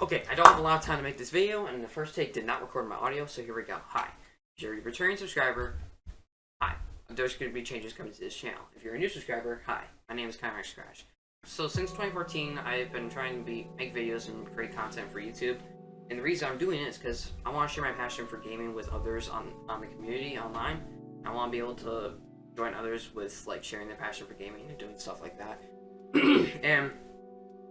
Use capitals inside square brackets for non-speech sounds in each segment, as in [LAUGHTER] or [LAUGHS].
Okay, I don't have a lot of time to make this video, and the first take did not record my audio, so here we go. Hi. If you're a returning subscriber, hi. There's going to be changes coming to this channel. If you're a new subscriber, hi. My name is Kymax Scratch. So since 2014, I've been trying to be make videos and create content for YouTube. And the reason I'm doing it is because I want to share my passion for gaming with others on, on the community online. I want to be able to join others with like sharing their passion for gaming and doing stuff like that. [CLEARS THROAT] and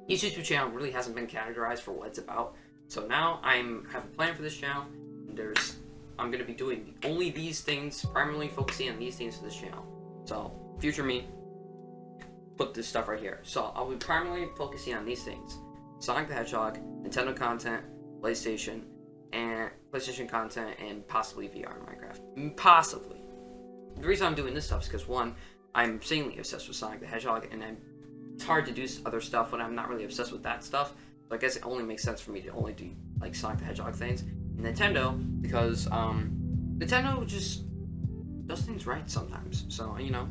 each YouTube channel really hasn't been categorized for what it's about. So now I'm have a plan for this channel. there's I'm gonna be doing only these things, primarily focusing on these things for this channel. So future me, put this stuff right here. So I'll be primarily focusing on these things: Sonic the Hedgehog, Nintendo content, PlayStation, and PlayStation content, and possibly VR and Minecraft. Mm, possibly. The reason I'm doing this stuff is because one, I'm insanely obsessed with Sonic the Hedgehog, and I'm it's hard to do other stuff when I'm not really obsessed with that stuff. So I guess it only makes sense for me to only do like Sonic the Hedgehog things. And Nintendo, because um, Nintendo just does things right sometimes. So you know,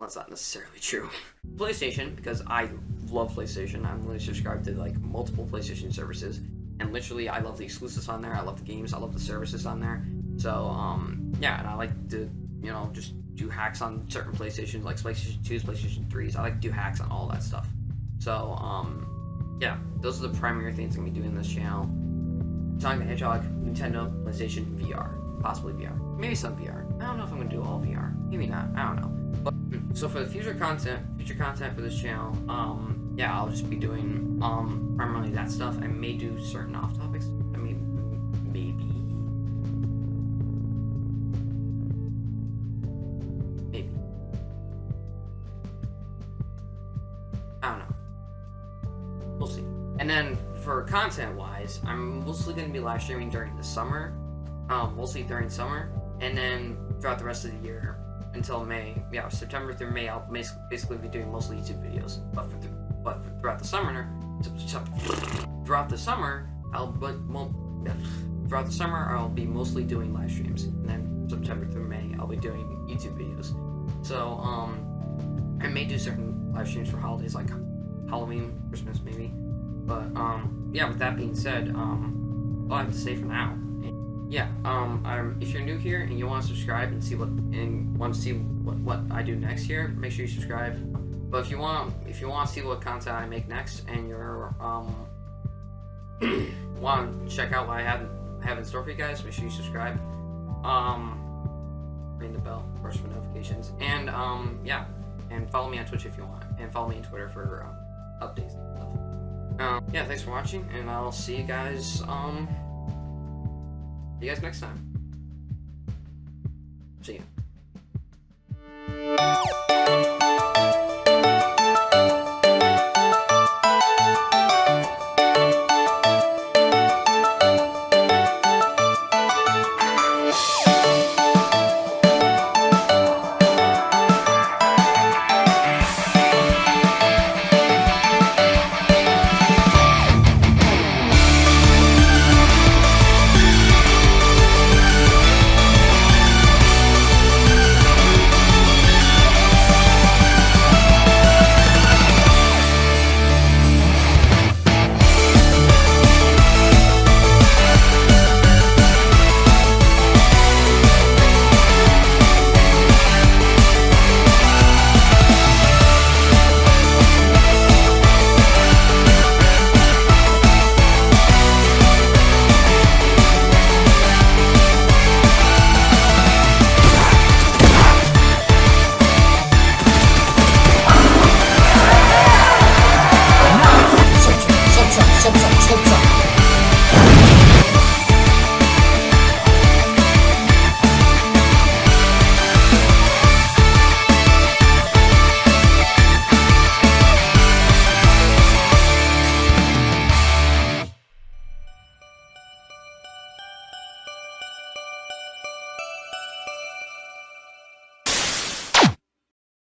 that's not necessarily true. [LAUGHS] PlayStation, because I love PlayStation. I'm really subscribed to like multiple PlayStation services, and literally I love the exclusives on there. I love the games. I love the services on there. So um, yeah, and I like to you know just do hacks on certain PlayStations, like PlayStation 2s, PlayStation 3s. I like to do hacks on all that stuff. So, um, yeah, those are the primary things I'm going to be doing in this channel. Sonic the Hedgehog, Nintendo, PlayStation, VR. Possibly VR. Maybe some VR. I don't know if I'm going to do all VR. Maybe not. I don't know. But, hmm, so for the future content, future content for this channel, um, yeah, I'll just be doing, um, primarily that stuff. I may do certain off And then for content wise, I'm mostly going to be live streaming during the summer, um, mostly during summer, and then throughout the rest of the year until May. Yeah, September through May, I'll basically be doing mostly YouTube videos. But for, but for throughout the summer, throughout the summer, I'll but throughout the summer I'll be mostly doing live streams, and then September through May I'll be doing YouTube videos. So um, I may do certain live streams for holidays like Halloween, Christmas maybe. But um, yeah. With that being said, um, all I have to say for now. Yeah. Um, I'm, if you're new here and you want to subscribe and see what and want to see what, what I do next year, make sure you subscribe. But if you want, if you want to see what content I make next, and you're um, [CLEARS THROAT] want to check out what I have have in store for you guys, make sure you subscribe. Um, ring the bell, course, for notifications, and um, yeah, and follow me on Twitch if you want, and follow me on Twitter for um, updates. Um, yeah, thanks for watching, and I'll see you guys, um, see you guys next time. See ya.